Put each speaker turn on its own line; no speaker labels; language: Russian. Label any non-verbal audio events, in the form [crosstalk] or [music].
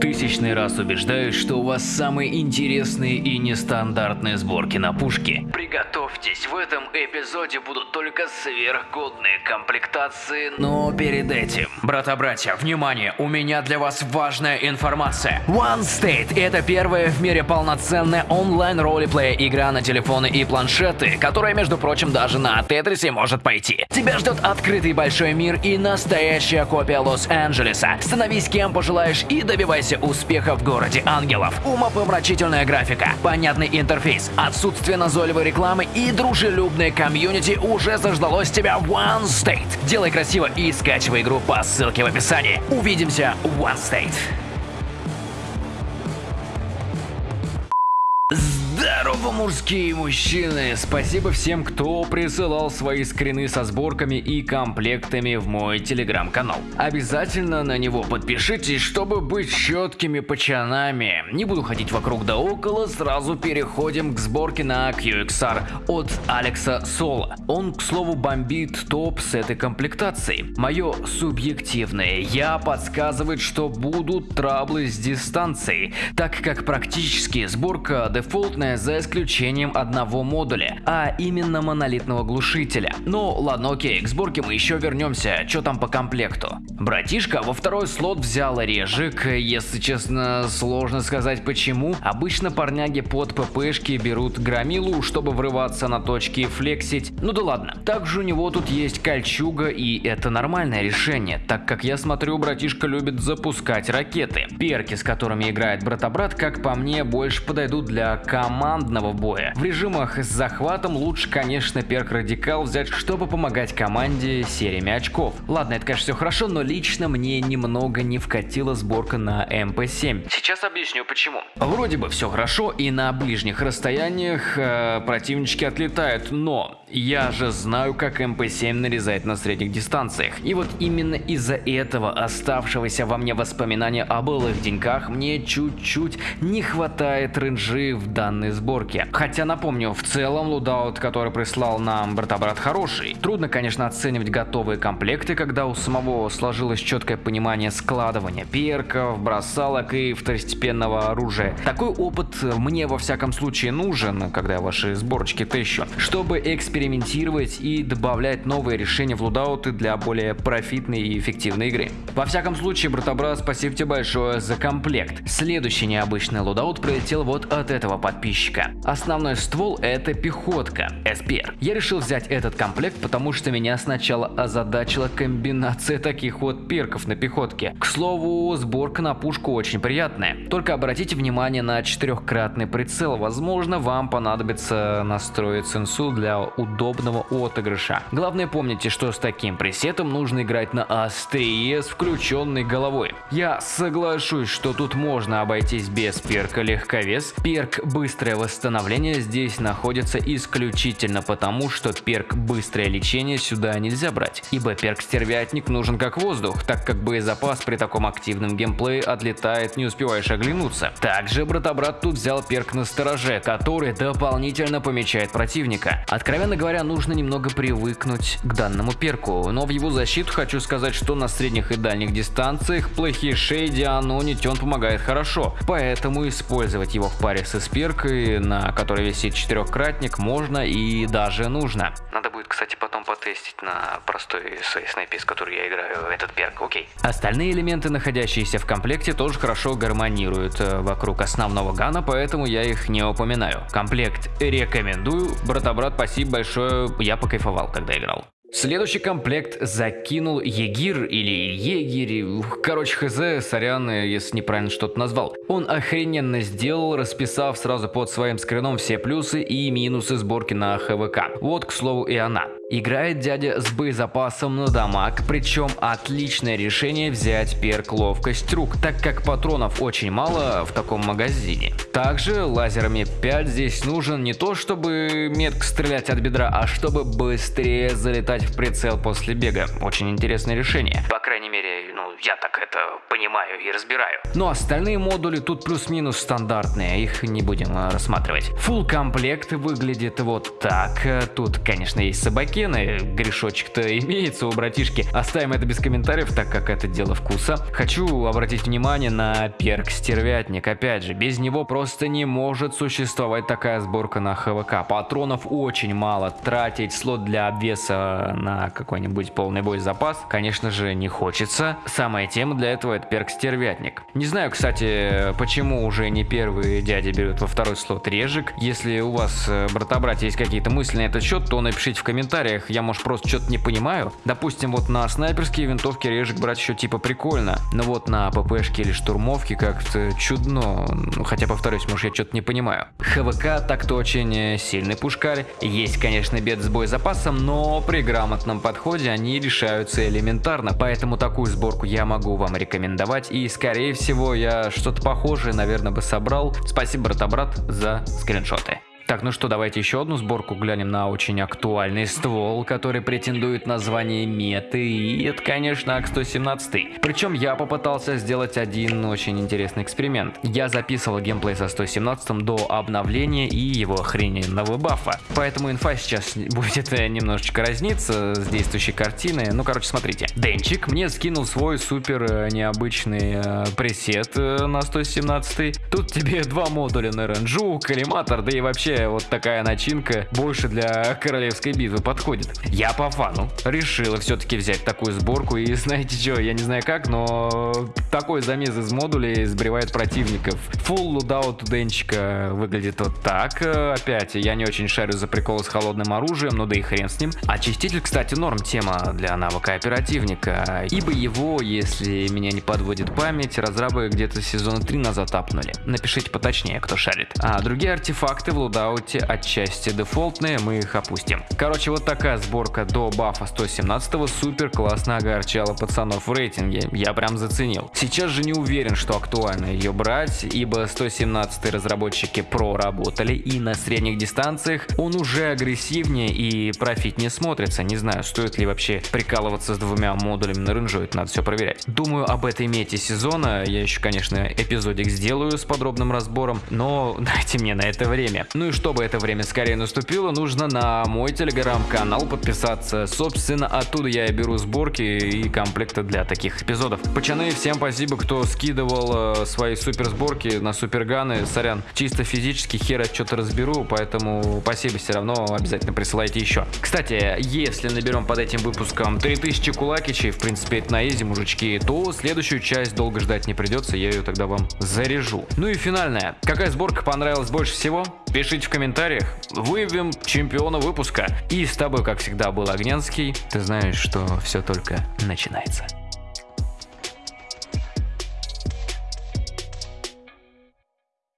тысячный раз убеждаюсь, что у вас самые интересные и нестандартные сборки на пушке. Приготовьтесь, в этом эпизоде будут только сверхгодные комплектации, но перед этим... Брата-братья, внимание, у меня для вас важная информация. One State – это первая в мире полноценная онлайн ролеплея игра на телефоны и планшеты, которая, между прочим, даже на Тетрисе может пойти. Тебя ждет открытый большой мир и настоящая копия Лос-Анджелеса. Становись кем пожелаешь и добивайся успеха в городе ангелов. Умопомрачительная графика, понятный интерфейс, отсутствие назойливой рекламы и дружелюбное комьюнити уже заждалось тебя в One State. Делай красиво и скачивай игру по ссылке в описании. Увидимся One State. Здорово, мужские мужчины! Спасибо всем, кто присылал свои скрины со сборками и комплектами в мой телеграм-канал. Обязательно на него подпишитесь, чтобы быть четкими пачанами. Не буду ходить вокруг да около, сразу переходим к сборке на QXR от Алекса Соло. Он, к слову, бомбит топ с этой комплектацией. Мое субъективное я подсказывает, что будут траблы с дистанцией, так как практически сборка дефолтная за исключением одного модуля, а именно монолитного глушителя. Ну ладно, окей, к сборке мы еще вернемся, что там по комплекту. Братишка во второй слот взял режик, если честно, сложно сказать почему. Обычно парняги под ППшки берут громилу, чтобы врываться на точки и флексить. Ну да ладно. Также у него тут есть кольчуга и это нормальное решение, так как я смотрю, братишка любит запускать ракеты. Перки, с которыми играет брата-брат, как по мне, больше подойдут для командного боя. В режимах с захватом лучше, конечно, перк Радикал взять, чтобы помогать команде сериями очков. Ладно, это, конечно, все хорошо, но лично мне немного не вкатила сборка на МП-7. Сейчас объясню почему. Вроде бы все хорошо и на ближних расстояниях э, противнички отлетают, но я же знаю, как МП-7 нарезает на средних дистанциях. И вот именно из-за этого оставшегося во мне воспоминания о былых деньках мне чуть-чуть не хватает ренжи в данной сборке. Хотя напомню, в целом loadout, который прислал нам брата-брат хороший. Трудно, конечно, оценивать готовые комплекты, когда у самого сложилось четкое понимание складывания перков, бросалок и второстепенного оружия. Такой опыт мне во всяком случае нужен, когда я ваши сборочки тыщу, чтобы экспериментировать и добавлять новые решения в лудауты для более профитной и эффективной игры. Во всяком случае, брата-брат, спасибо тебе большое за комплект. Следующий необычный лудаут прилетел вот от этого подписчика. Основной ствол это пехотка, СПР. Я решил взять этот комплект, потому что меня сначала озадачила комбинация таких вот перков на пехотке. К слову, сборка на пушку очень приятная. Только обратите внимание на четырехкратный прицел. Возможно, вам понадобится настроить сенсу для удобного отыгрыша. Главное помните, что с таким пресетом нужно играть на острие с включенной головой. Я соглашусь, что тут можно обойтись без перка легковес. Перк быстрое восстановление здесь находится исключительно потому, что перк быстрое лечение сюда нельзя брать, ибо перк стервятник нужен как воздух, так как боезапас при таком активном геймплее отлетает, не успеваешь оглянуться. Также брата-брат тут взял перк на стороже, который дополнительно помечает противника. Откровенно говоря, нужно немного привыкнуть к данному перку, но в его защиту хочу сказать, что на средних и дальних дистанциях плохие шейди анонить он помогает хорошо, поэтому использовать его в паре с эсперкой, на которой висит четырехкратник, можно и даже нужно. Надо будет, кстати, потом потестить на простой снайпе, с которой я играю этот перк, окей. Остальные элементы, находящиеся в комплекте, тоже хорошо гармонируют э, вокруг основного гана, поэтому я их не упоминаю. Комплект рекомендую, брата-брат, спасибо большое, я покайфовал, когда играл. Следующий комплект закинул Егир или Егерь, короче хз, сорян, если неправильно что-то назвал. Он охрененно сделал, расписав сразу под своим скрином все плюсы и минусы сборки на ХВК. Вот, к слову, и она. Играет дядя с боезапасом на дамаг, причем отличное решение взять перк ловкость рук, так как патронов очень мало в таком магазине. Также лазерами 5 здесь нужен не то чтобы метко стрелять от бедра, а чтобы быстрее залетать в прицел после бега. Очень интересное решение. По крайней мере, я так это понимаю и разбираю. Но остальные модули тут плюс-минус стандартные, их не будем э, рассматривать. Full комплект выглядит вот так. Тут, конечно, есть собакены, грешочек-то имеется у братишки. Оставим это без комментариев, так как это дело вкуса. Хочу обратить внимание на перк стервятник. Опять же, без него просто не может существовать такая сборка на ХВК. Патронов очень мало. Тратить слот для обвеса на какой-нибудь полный бой запас, конечно же, не хочется. Самая тема для этого это перк стервятник. Не знаю, кстати, почему уже не первые дяди берут во второй слот режик. Если у вас, э, брата-братья, есть какие-то мысли на этот счет, то напишите в комментариях. Я, может, просто что-то не понимаю. Допустим, вот на снайперские винтовки режик брать еще типа прикольно. Но вот на ППшке или штурмовке как-то чудно. Ну, хотя, повторюсь, может, я что-то не понимаю. ХВК так-то очень э, сильный пушкарь. Есть, конечно, бед с боезапасом, но при грамотном подходе они решаются элементарно. Поэтому такую сборку я могу вам рекомендовать. И, скорее всего, я что-то похожее, наверное, бы собрал. Спасибо, брата-брат, за скриншоты. Так, ну что, давайте еще одну сборку глянем на очень актуальный ствол, который претендует на звание меты, и это, конечно, АК-117. Причем я попытался сделать один очень интересный эксперимент. Я записывал геймплей со 117 до обновления и его охрененного бафа. Поэтому инфа сейчас будет [laughs] немножечко разниться с действующей картиной. Ну, короче, смотрите. Денчик мне скинул свой супер э, необычный э, пресет э, на 117. Тут тебе [laughs] два модуля на ренджу, коллиматор, да и вообще вот такая начинка больше для королевской битвы подходит. Я по фану решила все-таки взять такую сборку и знаете что, я не знаю как, но такой замес из модулей сбривает противников. Full лудаут денчика выглядит вот так. Опять, я не очень шарю за прикол с холодным оружием, но да и хрен с ним. Очиститель, кстати, норм тема для навыка оперативника, ибо его, если меня не подводит память, разрабы где-то сезона 3 назад апнули. Напишите поточнее, кто шарит. А другие артефакты в лудау лутауте отчасти дефолтные, мы их опустим. Короче, вот такая сборка до бафа 117 супер классно огорчала пацанов в рейтинге, я прям заценил. Сейчас же не уверен, что актуально ее брать, ибо 117 разработчики проработали и на средних дистанциях он уже агрессивнее и профит не смотрится. Не знаю, стоит ли вообще прикалываться с двумя модулями на рынжу, это надо все проверять. Думаю об этой мете сезона, я еще, конечно, эпизодик сделаю с подробным разбором, но [laughs] дайте мне на это время. Ну и чтобы это время скорее наступило, нужно на мой телеграм-канал подписаться. Собственно, оттуда я и беру сборки и комплекты для таких эпизодов. Пацаны, всем спасибо, кто скидывал э, свои супер сборки на суперганы. Сорян, чисто физически хера что-то разберу, поэтому спасибо все равно, обязательно присылайте еще. Кстати, если наберем под этим выпуском 3000 кулакичей, в принципе это на изи, мужички, то следующую часть долго ждать не придется, я ее тогда вам заряжу. Ну и финальная. Какая сборка понравилась больше всего? Пишите в комментариях, выявим чемпиона выпуска. И с тобой, как всегда, был Огнянский. Ты знаешь, что все только начинается.